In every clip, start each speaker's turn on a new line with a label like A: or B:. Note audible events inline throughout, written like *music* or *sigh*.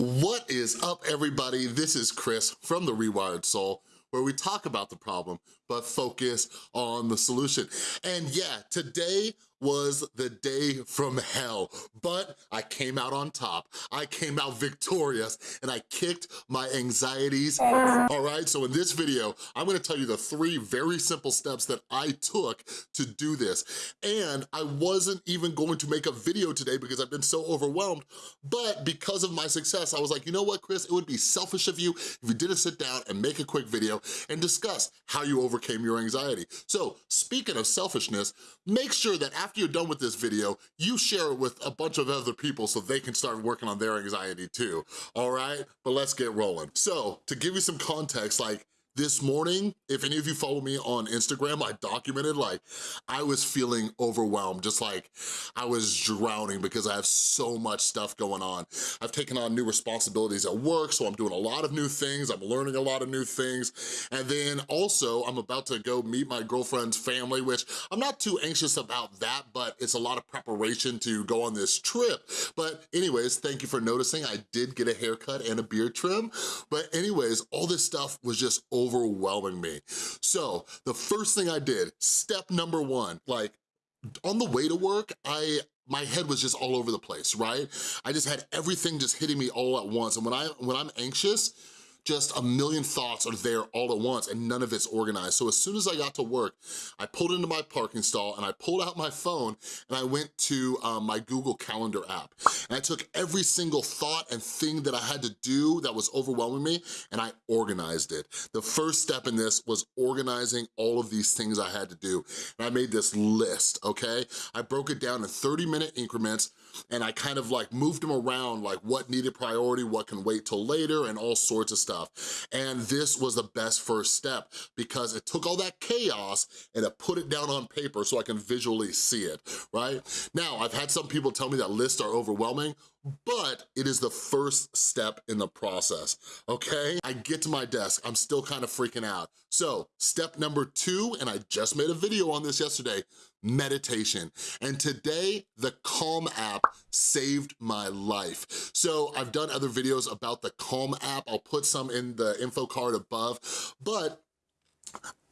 A: What is up, everybody? This is Chris from The Rewired Soul, where we talk about the problem, but focus on the solution. And yeah, today was the day from hell, but I came out on top. I came out victorious and I kicked my anxieties, *laughs* all right? So in this video, I'm gonna tell you the three very simple steps that I took to do this. And I wasn't even going to make a video today because I've been so overwhelmed, but because of my success, I was like, you know what, Chris? It would be selfish of you if you didn't sit down and make a quick video and discuss how you overcame your anxiety. So speaking of selfishness, make sure that after after you're done with this video, you share it with a bunch of other people so they can start working on their anxiety too, all right? But let's get rolling. So to give you some context, like this morning, if any of you follow me on Instagram, I documented like I was feeling overwhelmed, just like I was drowning because I have so much stuff going on. I've taken on new responsibilities at work, so I'm doing a lot of new things, I'm learning a lot of new things, and then also I'm about to go meet my girlfriend's family, which I'm not too anxious about that, but it's a lot of preparation to go on this trip. But anyways, thank you for noticing. I did get a haircut and a beard trim, but anyways, all this stuff was just overwhelming me. So the first thing I did, step number one, like on the way to work, I my head was just all over the place, right? I just had everything just hitting me all at once. And when, I, when I'm anxious, just a million thoughts are there all at once and none of it's organized. So as soon as I got to work, I pulled into my parking stall and I pulled out my phone and I went to um, my Google Calendar app. And I took every single thought and thing that I had to do that was overwhelming me and I organized it. The first step in this was organizing all of these things I had to do. And I made this list, okay? I broke it down in 30 minute increments and I kind of like moved them around like what needed priority, what can wait till later, and all sorts of stuff. And this was the best first step because it took all that chaos and it put it down on paper so I can visually see it, right? Now, I've had some people tell me that lists are overwhelming but it is the first step in the process, okay? I get to my desk, I'm still kind of freaking out. So step number two, and I just made a video on this yesterday, meditation. And today, the Calm app saved my life. So I've done other videos about the Calm app. I'll put some in the info card above, but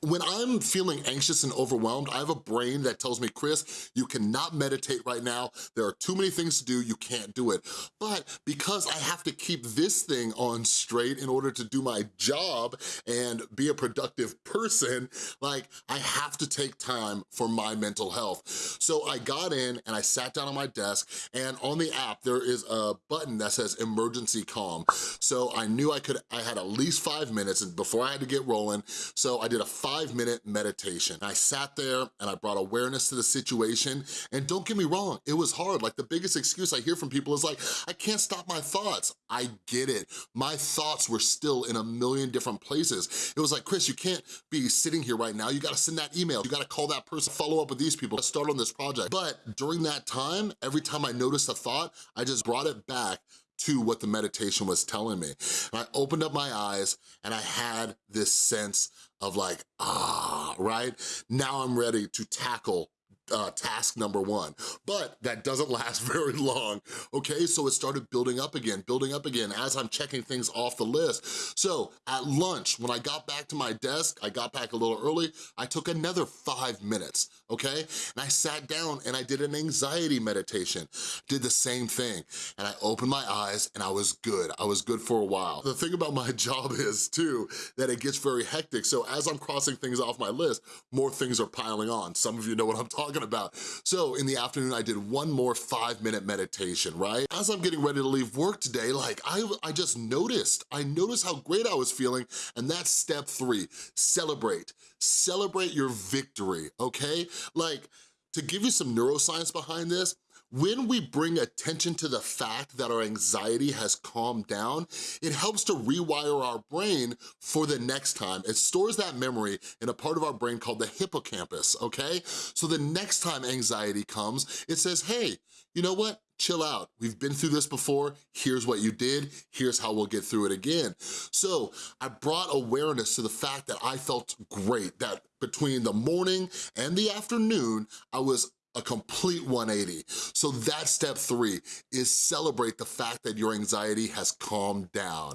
A: when I'm feeling anxious and overwhelmed, I have a brain that tells me, Chris, you cannot meditate right now. There are too many things to do, you can't do it. But because I have to keep this thing on straight in order to do my job and be a productive person, like I have to take time for my mental health. So I got in and I sat down on my desk and on the app, there is a button that says emergency calm. So I knew I could, I had at least five minutes before I had to get rolling. So I did a five minute meditation. I sat there and I brought awareness to the situation. And don't get me wrong, it was hard. Like the biggest excuse I hear from people is like, I can't stop my thoughts. I get it. My thoughts were still in a million different places. It was like, Chris, you can't be sitting here right now. You gotta send that email. You gotta call that person, follow up with these people, start on this project. But during that time, every time I noticed a thought, I just brought it back to what the meditation was telling me. And I opened up my eyes and I had this sense of like, ah, right? Now I'm ready to tackle uh, task number one. But that doesn't *laughs* last very long, okay? So it started building up again, building up again as I'm checking things off the list. So at lunch, when I got back to my desk, I got back a little early, I took another five minutes, okay? And I sat down and I did an anxiety meditation, did the same thing. And I opened my eyes and I was good. I was good for a while. The thing about my *laughs* job is too, that it gets very hectic. So as I'm crossing things off my list, more things are piling on. Some of you know what I'm talking talking about. So in the afternoon, I did one more five minute meditation, right? As I'm getting ready to leave work today, like I, I just noticed, I noticed how great I was feeling and that's step three, celebrate. Celebrate your victory, okay? Like, to give you some neuroscience behind this, when we bring attention to the fact that our anxiety has calmed down, it helps to rewire our brain for the next time. It stores that memory in a part of our brain called the hippocampus, okay? So the next time anxiety comes, it says, hey, you know what? chill out. We've been through this before. Here's what you did. Here's how we'll get through it again. So I brought awareness to the fact that I felt great, that between the morning and the afternoon, I was a complete 180. So that's step three, is celebrate the fact that your anxiety has calmed down,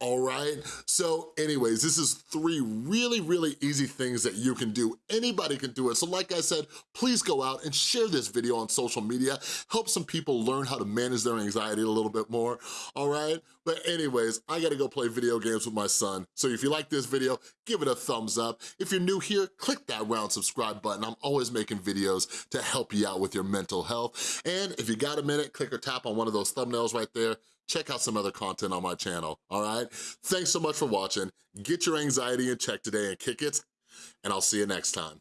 A: all right? So anyways, this is three really, really easy things that you can do. Anybody can do it. So like I said, please go out and share this video on social media. Help some people learn how to manage their anxiety a little bit more, all right? But anyways, I gotta go play video games with my son. So if you like this video, give it a thumbs up. If you're new here, click that round subscribe button. I'm always making videos to help you out with your mental health. And if you got a minute, click or tap on one of those thumbnails right there. Check out some other content on my channel, all right? Thanks so much for watching. Get your anxiety in check today and kick it, and I'll see you next time.